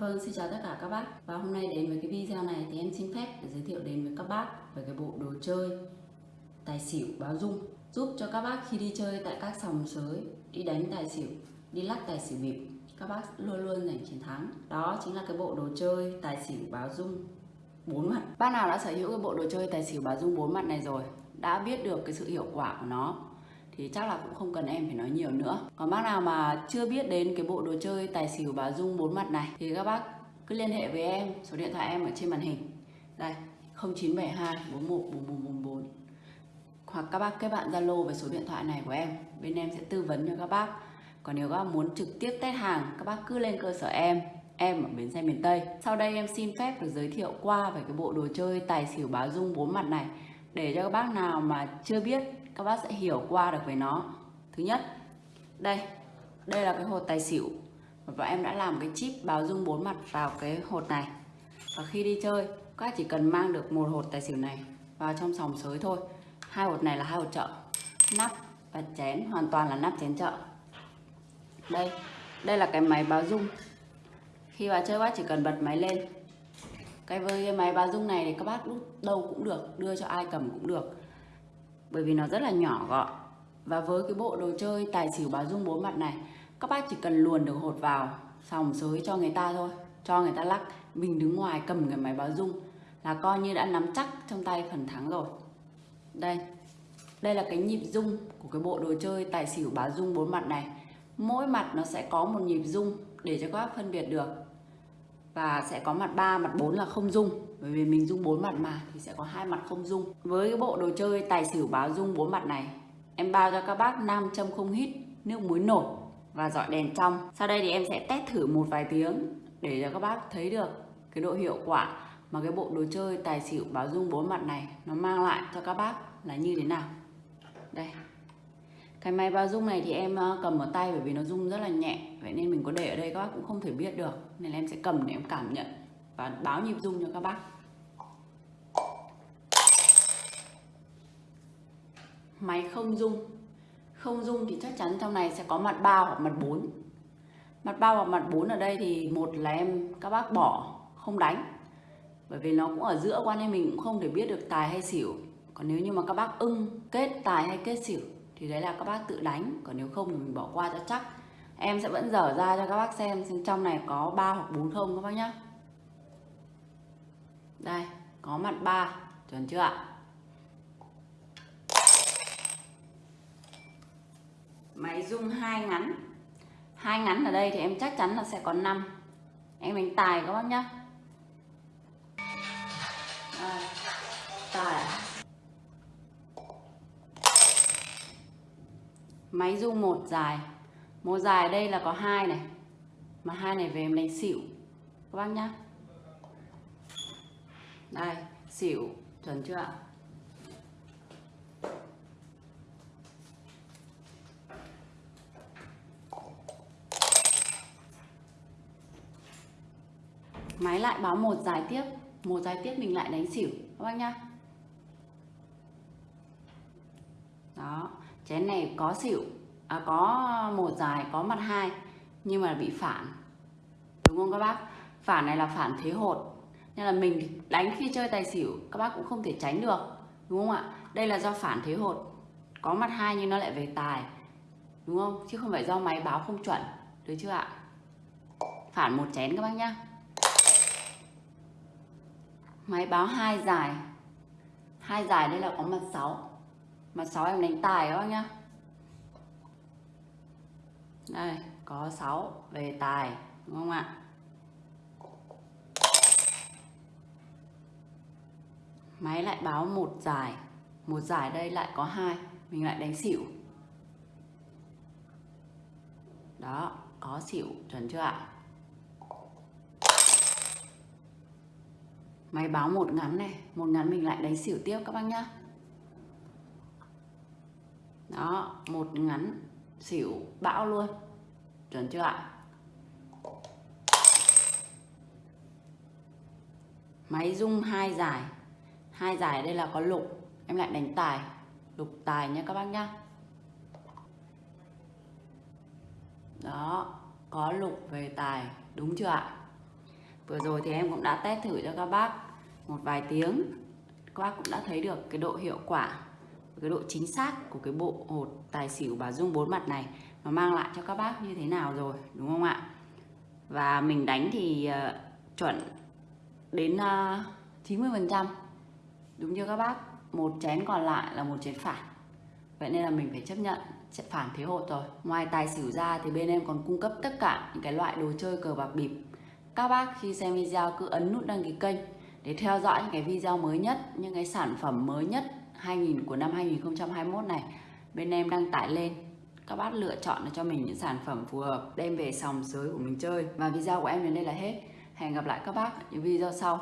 Vâng, xin chào tất cả các bác. Và hôm nay đến với cái video này thì em xin phép để giới thiệu đến với các bác về cái bộ đồ chơi tài xỉu báo dung. Giúp cho các bác khi đi chơi tại các sòng sới đi đánh tài xỉu, đi lắc tài xỉu bịp các bác luôn luôn giành chiến thắng. Đó chính là cái bộ đồ chơi tài xỉu báo dung bốn mặt. Bác nào đã sở hữu cái bộ đồ chơi tài xỉu báo dung bốn mặt này rồi đã biết được cái sự hiệu quả của nó thì chắc là cũng không cần em phải nói nhiều nữa. Còn bác nào mà chưa biết đến cái bộ đồ chơi tài xỉu bà dung bốn mặt này, thì các bác cứ liên hệ với em. Số điện thoại em ở trên màn hình. Đây 0972 41 4444 hoặc các bác kết bạn Zalo với số điện thoại này của em. Bên em sẽ tư vấn cho các bác. Còn nếu các bác muốn trực tiếp test hàng, các bác cứ lên cơ sở em. Em ở bến xe miền Tây. Sau đây em xin phép được giới thiệu qua về cái bộ đồ chơi tài xỉu báo dung bốn mặt này. Để cho các bác nào mà chưa biết các bác sẽ hiểu qua được về nó. Thứ nhất, đây đây là cái hột tài xỉu. Và em đã làm cái chip báo dung bốn mặt vào cái hột này. Và khi đi chơi, các bác chỉ cần mang được một hột tài xỉu này vào trong sòng sới thôi. Hai hột này là hai hột chợ. Nắp và chén, hoàn toàn là nắp chén chợ. Đây đây là cái máy báo dung. Khi vào chơi bác chỉ cần bật máy lên. Cái với cái máy báo dung này thì các bác lúc đâu cũng được, đưa cho ai cầm cũng được bởi vì nó rất là nhỏ gọn. Và với cái bộ đồ chơi tài xỉu báo dung bốn mặt này, các bác chỉ cần luồn được hột vào sòng sới cho người ta thôi, cho người ta lắc. Mình đứng ngoài cầm cái máy báo dung là coi như đã nắm chắc trong tay phần thắng rồi. Đây đây là cái nhịp dung của cái bộ đồ chơi tài xỉu báo dung bốn mặt này. Mỗi mặt nó sẽ có một nhịp dung để cho các bác phân biệt được và sẽ có mặt 3, mặt 4 là không dung. Bởi vì mình dung bốn mặt mà thì sẽ có hai mặt không dung. Với cái bộ đồ chơi tài xỉu báo dung bốn mặt này em bao cho các bác nam châm không hít nước muối nổi và dọi đèn trong. Sau đây thì em sẽ test thử một vài tiếng để cho các bác thấy được cái độ hiệu quả mà cái bộ đồ chơi tài xỉu báo dung bốn mặt này nó mang lại cho các bác là như thế nào. Đây cái máy báo dung này thì em ờ, cầm ở tay bởi vì nó rung rất là nhẹ, vậy nên mình có để ở đây các bác cũng không thể biết được. Nên em sẽ cầm để em cảm nhận và báo nhịp rung cho các bác. Máy không rung. Không rung thì chắc chắn trong này sẽ có mặt bao hoặc mặt 4 mặt bao hoặc mặt 4 ở đây thì một là em, các bác bỏ, không đánh. Bởi vì nó cũng ở giữa quan nên mình cũng không thể biết được tài hay xỉu. Còn nếu như mà các bác ưng kết tài hay kết xỉu thì đấy là các bác tự đánh, còn nếu không thì mình bỏ qua cho chắc. Em sẽ vẫn dở ra cho các bác xem xem trong này có 3 hoặc 4 không các bác nhá. Đây, có mặt 3 chuẩn chưa ạ? Máy rung hai ngắn. Hai ngắn ở đây thì em chắc chắn là sẽ có 5 em đánh tài các bác nhá. Máy rung một dài. Một dài đây là có hai này. Mà hai này về em đánh xỉu. Các bác nhá. Đây, xỉu. Chuẩn chưa ạ? Máy lại báo một dài tiếp. Một dài tiếp mình lại đánh xỉu. Các bác nhá. Đó chén này có xỉu à, có một dài có mặt hai nhưng mà bị phản. Đúng không các bác? Phản này là phản thế hột. Nên là mình đánh khi chơi tài xỉu các bác cũng không thể tránh được. Đúng không ạ? Đây là do phản thế hột. Có mặt hai nhưng nó lại về tài. Đúng không? Chứ không phải do máy báo không chuẩn. Được chưa ạ? Phản một chén các bác nhá. Máy báo hai dài. Hai dài đây là có mặt 6 mặt sáu em đánh tài các bác nhá. Đây, có 6 về tài, đúng không ạ? Máy lại báo một giải. Một giải đây lại có hai, mình lại đánh xỉu. Đó, có xỉu, chuẩn chưa ạ? Máy báo một ngắn này, một ngắn mình lại đánh xỉu tiếp các bác nhá đó, một ngắn xỉu bão luôn. Chuẩn chưa ạ? Máy rung hai giải. Hai giải đây là có lục. Em lại đánh tài. Lục tài nhé các bác nhá. Đó, có lục về tài. Đúng chưa ạ? Vừa rồi thì em cũng đã test thử cho các bác một vài tiếng. Các bác cũng đã thấy được cái độ hiệu quả. Cái độ chính xác của cái bộ hột tài xỉu bà Dung bốn mặt này Nó mang lại cho các bác như thế nào rồi đúng không ạ? Và mình đánh thì uh, chuẩn đến ờ, uh, 90% Đúng chưa các bác? Một chén còn lại là một chén phản. Vậy nên là mình phải chấp nhận sẽ phản thế hột rồi. Ngoài tài xỉu ra thì bên em còn cung cấp tất cả những cái loại đồ chơi cờ bạc bịp. Các bác khi xem video cứ ấn nút đăng ký kênh để theo dõi những cái video mới nhất, những cái sản phẩm mới nhất 2000 của năm 2021 này, bên em đang tải lên. Các bác lựa chọn cho mình những sản phẩm phù hợp, đem về sòng sới của mình chơi. Và video của em đến đây là hết. Hẹn gặp lại các bác những video sau.